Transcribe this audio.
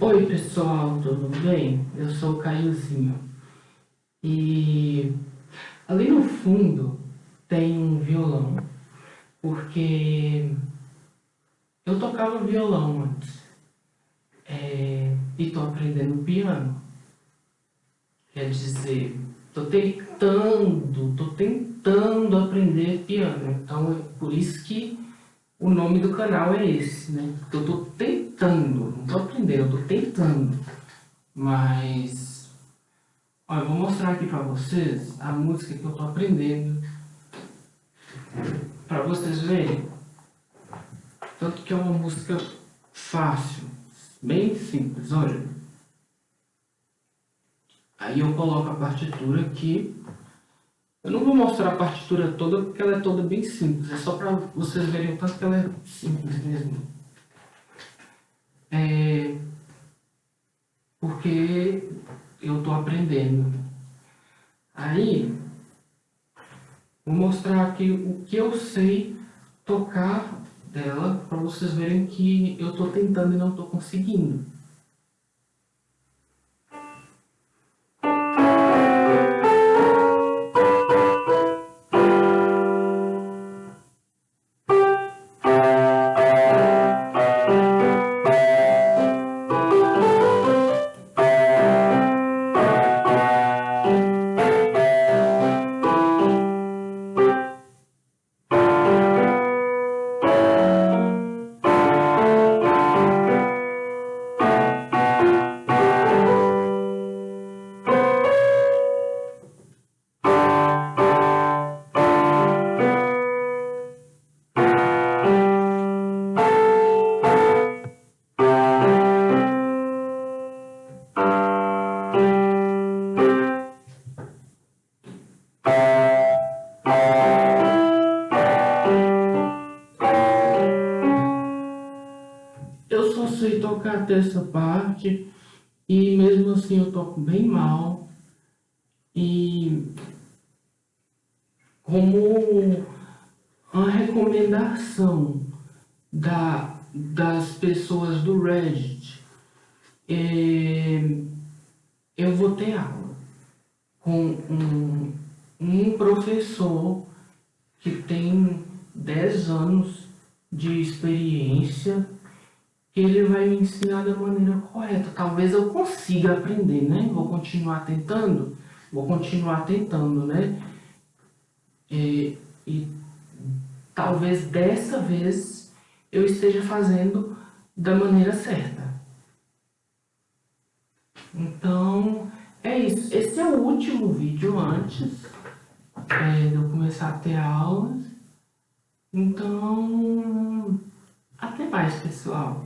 Oi pessoal, tudo bem? Eu sou o Caiozinho e ali no fundo tem um violão porque eu tocava violão antes é, e tô aprendendo piano. Quer dizer, tô tentando, tô tentando aprender piano, então é por isso que o nome do canal é esse, né? Eu tô tentando, não tô aprendendo, eu tô tentando. Mas, ó, eu vou mostrar aqui pra vocês a música que eu tô aprendendo. Pra vocês verem. Tanto que é uma música fácil, bem simples, olha. Aí eu coloco a partitura aqui eu não vou mostrar a partitura toda porque ela é toda bem simples, é só para vocês verem o tanto que ela é simples mesmo. É... Porque eu estou aprendendo. Aí, vou mostrar aqui o que eu sei tocar dela para vocês verem que eu estou tentando e não estou conseguindo. Até essa parte e mesmo assim eu toco bem mal. E como uma recomendação da, das pessoas do Reddit, é, eu vou ter aula com um, um professor que tem 10 anos de experiência ele vai me ensinar da maneira correta. Talvez eu consiga aprender, né? Vou continuar tentando, vou continuar tentando, né? E, e talvez dessa vez eu esteja fazendo da maneira certa. Então, é isso. Esse é o último vídeo antes é, de eu começar a ter aulas. Então, até mais, pessoal.